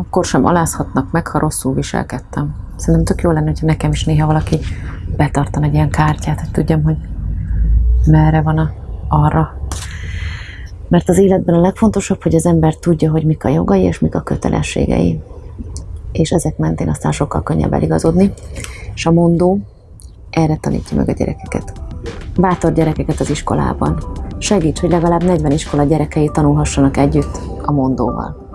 akkor sem alázhatnak meg, ha rosszul viselkedtem. Szerintem tök jó lenne, hogyha nekem is néha valaki betartan egy ilyen kártyát, hogy tudjam, hogy merre van a, arra. Mert az életben a legfontosabb, hogy az ember tudja, hogy mik a jogai és mik a kötelességei. És ezek mentén aztán sokkal könnyebb eligazodni. És a mondó erre tanítja meg a gyerekeket. Bátor gyerekeket az iskolában. Segíts, hogy legalább 40 iskola gyerekei tanulhassanak együtt a mondóval.